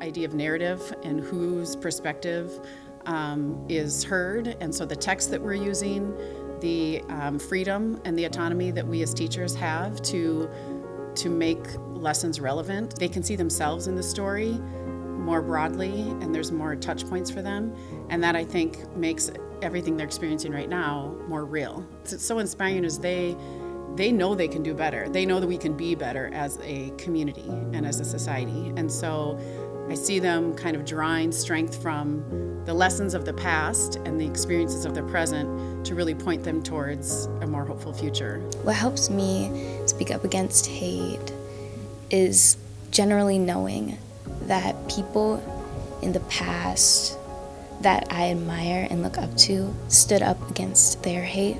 idea of narrative and whose perspective um, is heard. And so the text that we're using, the um, freedom and the autonomy that we as teachers have to, to make lessons relevant. They can see themselves in the story more broadly and there's more touch points for them. And that I think makes everything they're experiencing right now more real. It's so inspiring as they they know they can do better. They know that we can be better as a community and as a society. And so I see them kind of drawing strength from the lessons of the past and the experiences of the present to really point them towards a more hopeful future. What helps me speak up against hate is generally knowing that people in the past that I admire and look up to stood up against their hate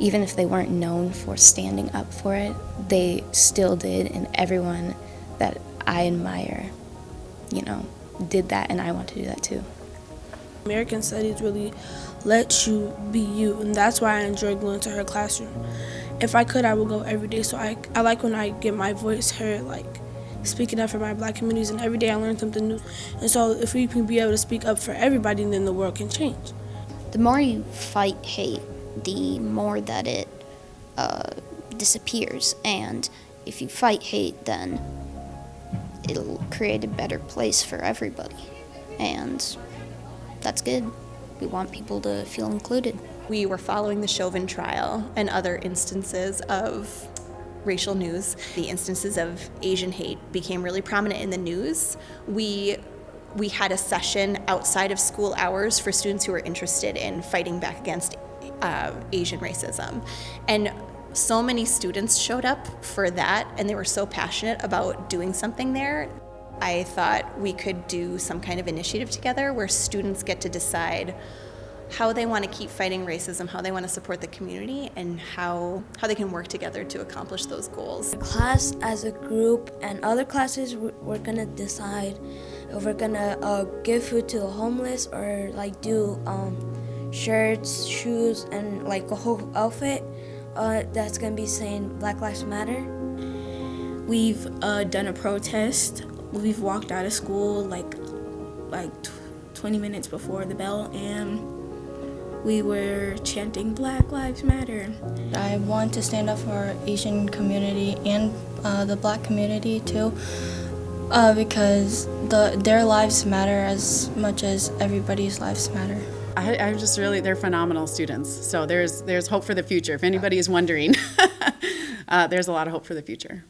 even if they weren't known for standing up for it, they still did, and everyone that I admire, you know, did that, and I want to do that too. American Studies really lets you be you, and that's why I enjoy going to her classroom. If I could, I would go every day, so I, I like when I get my voice heard, like speaking up for my black communities, and every day I learn something new. And so if we can be able to speak up for everybody, then the world can change. The more you fight hate, the more that it uh, disappears. And if you fight hate, then it'll create a better place for everybody. And that's good. We want people to feel included. We were following the Chauvin trial and other instances of racial news. The instances of Asian hate became really prominent in the news. We we had a session outside of school hours for students who were interested in fighting back against uh, Asian racism. And so many students showed up for that and they were so passionate about doing something there. I thought we could do some kind of initiative together where students get to decide how they want to keep fighting racism, how they want to support the community, and how, how they can work together to accomplish those goals. Class as a group and other classes, we're going to decide if we're going to uh, give food to the homeless or like do um, shirts, shoes, and like a whole outfit uh, that's gonna be saying Black Lives Matter. We've uh, done a protest. We've walked out of school like like 20 minutes before the bell and we were chanting Black Lives Matter. I want to stand up for our Asian community and uh, the black community too uh, because the, their lives matter as much as everybody's lives matter. I, I'm just really, they're phenomenal students. So there's, there's hope for the future. If anybody is wondering, uh, there's a lot of hope for the future.